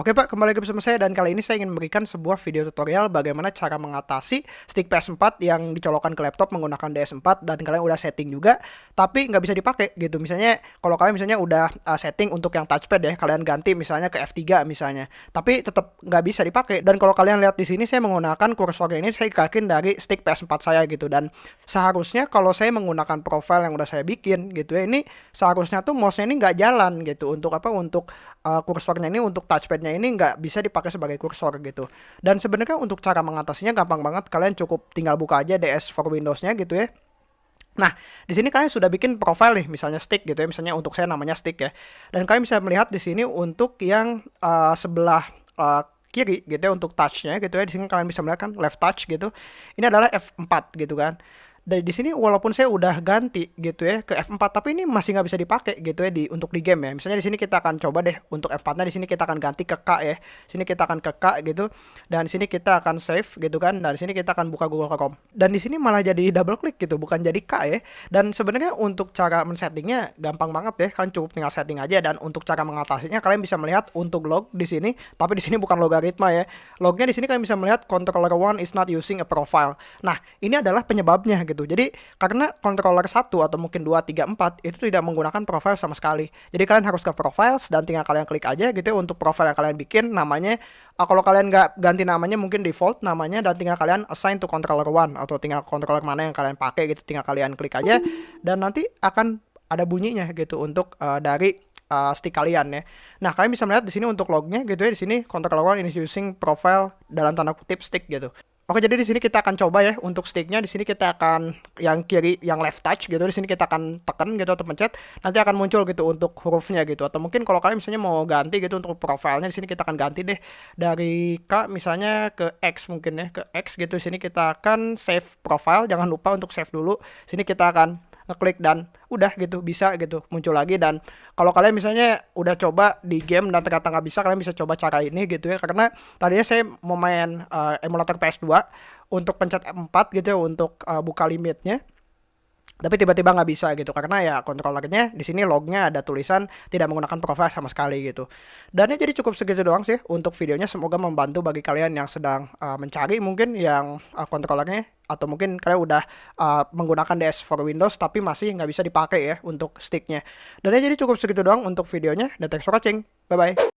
Oke Pak, kembali lagi bersama saya dan kali ini saya ingin memberikan sebuah video tutorial bagaimana cara mengatasi stick PS4 yang dicolokkan ke laptop menggunakan DS4 dan kalian udah setting juga tapi nggak bisa dipakai gitu. Misalnya kalau kalian misalnya udah uh, setting untuk yang touchpad ya, kalian ganti misalnya ke F3 misalnya, tapi tetap nggak bisa dipakai. Dan kalau kalian lihat di sini saya menggunakan kursornya ini saya gerakin dari stick PS4 saya gitu dan seharusnya kalau saya menggunakan profile yang udah saya bikin gitu ya, ini seharusnya tuh mouse-nya ini nggak jalan gitu untuk apa? Untuk uh, kursornya ini untuk touchpad ini nggak bisa dipakai sebagai kursor gitu. Dan sebenarnya untuk cara mengatasinya gampang banget. Kalian cukup tinggal buka aja DS for Windows-nya gitu ya. Nah, di sini kalian sudah bikin profile nih, misalnya stick gitu ya, misalnya untuk saya namanya stick ya. Dan kalian bisa melihat di sini untuk yang uh, sebelah uh, kiri gitu ya untuk touchnya gitu ya. Di sini kalian bisa melihat kan left touch gitu. Ini adalah F4 gitu kan dari di sini walaupun saya udah ganti gitu ya ke F4 tapi ini masih nggak bisa dipakai gitu ya di untuk di game ya. Misalnya di sini kita akan coba deh untuk F4-nya di sini kita akan ganti ke K ya. Sini kita akan ke K gitu dan di sini kita akan save gitu kan. Dan di sini kita akan buka Google Chrome. Dan di sini malah jadi double klik gitu bukan jadi K ya. Dan sebenarnya untuk cara men-settingnya gampang banget ya. Kalian cukup tinggal setting aja dan untuk cara mengatasinya kalian bisa melihat untuk log di sini tapi di sini bukan logaritma ya. Lognya di sini kalian bisa melihat controller one is not using a profile. Nah, ini adalah penyebabnya gitu. Jadi karena controller 1 atau mungkin 2, 3, 4 itu tidak menggunakan profile sama sekali. Jadi kalian harus ke profiles dan tinggal kalian klik aja gitu ya untuk profile yang kalian bikin namanya uh, kalau kalian nggak ganti namanya mungkin default namanya dan tinggal kalian assign to controller 1 atau tinggal controller mana yang kalian pakai gitu tinggal kalian klik aja dan nanti akan ada bunyinya gitu untuk uh, dari uh, stick kalian ya. Nah, kalian bisa melihat di sini untuk lognya gitu ya di sini controller one is using profile dalam tanda kutip stick gitu. Oke, jadi di sini kita akan coba ya untuk sticknya. Di sini kita akan yang kiri, yang left touch gitu. Di sini kita akan tekan gitu atau pencet. Nanti akan muncul gitu untuk hurufnya gitu. Atau mungkin kalau kalian misalnya mau ganti gitu untuk profilnya di sini kita akan ganti deh dari K misalnya ke X mungkin ya ke X gitu. Di sini kita akan save profile. Jangan lupa untuk save dulu. Sini kita akan ngeklik dan udah gitu bisa gitu muncul lagi. Dan kalau kalian misalnya udah coba di game dan ternyata nggak bisa kalian bisa coba cara ini gitu ya. Karena tadinya saya mau main uh, emulator PS2 untuk pencet F4 gitu ya untuk uh, buka limitnya tapi tiba-tiba nggak bisa gitu karena ya kontrolernya di sini lognya ada tulisan tidak menggunakan profile sama sekali gitu. Dan ya jadi cukup segitu doang sih untuk videonya. Semoga membantu bagi kalian yang sedang uh, mencari mungkin yang uh, kontrolernya atau mungkin kalian udah uh, menggunakan DS for Windows tapi masih nggak bisa dipakai ya untuk sticknya. Dan ya jadi cukup segitu doang untuk videonya. Dan thanks for watching. Bye bye